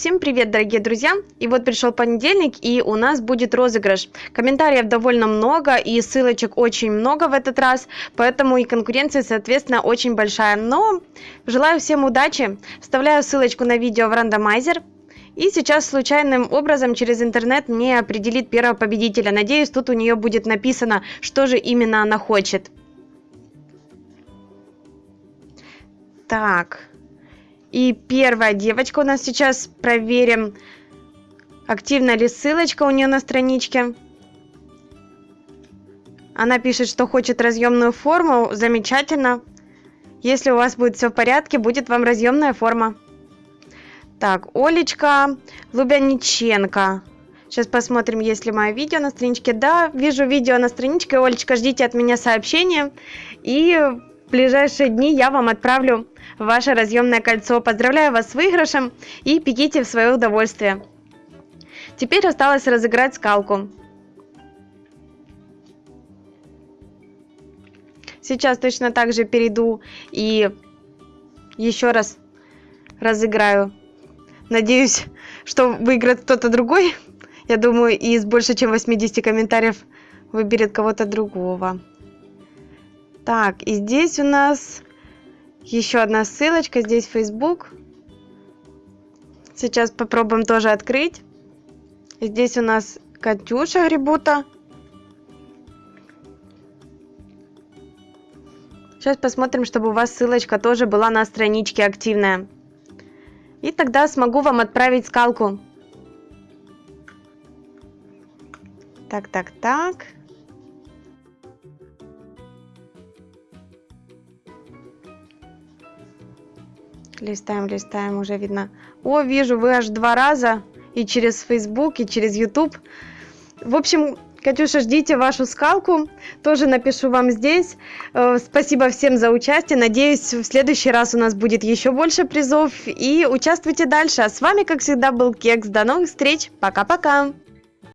Всем привет, дорогие друзья! И вот пришел понедельник, и у нас будет розыгрыш. Комментариев довольно много, и ссылочек очень много в этот раз, поэтому и конкуренция, соответственно, очень большая. Но желаю всем удачи, вставляю ссылочку на видео в рандомайзер, и сейчас случайным образом через интернет мне определит первого победителя. Надеюсь, тут у нее будет написано, что же именно она хочет. Так... И первая девочка у нас сейчас. Проверим, активна ли ссылочка у нее на страничке. Она пишет, что хочет разъемную форму. Замечательно. Если у вас будет все в порядке, будет вам разъемная форма. Так, Олечка Лубяниченко. Сейчас посмотрим, есть ли мое видео на страничке. Да, вижу видео на страничке. Олечка, ждите от меня сообщения. И в ближайшие дни я вам отправлю ваше разъемное кольцо. Поздравляю вас с выигрышем и пеките в свое удовольствие. Теперь осталось разыграть скалку. Сейчас точно так же перейду и еще раз разыграю. Надеюсь, что выиграет кто-то другой. Я думаю, из больше чем 80 комментариев выберет кого-то другого. Так, и здесь у нас еще одна ссылочка. Здесь Facebook. Сейчас попробуем тоже открыть. Здесь у нас Катюша Грибута. Сейчас посмотрим, чтобы у вас ссылочка тоже была на страничке активная. И тогда смогу вам отправить скалку. Так, так, так. Листаем, листаем, уже видно. О, вижу, вы аж два раза. И через Facebook, и через YouTube. В общем, Катюша, ждите вашу скалку. Тоже напишу вам здесь. Э, спасибо всем за участие. Надеюсь, в следующий раз у нас будет еще больше призов. И участвуйте дальше. А с вами, как всегда, был Кекс. До новых встреч. Пока-пока.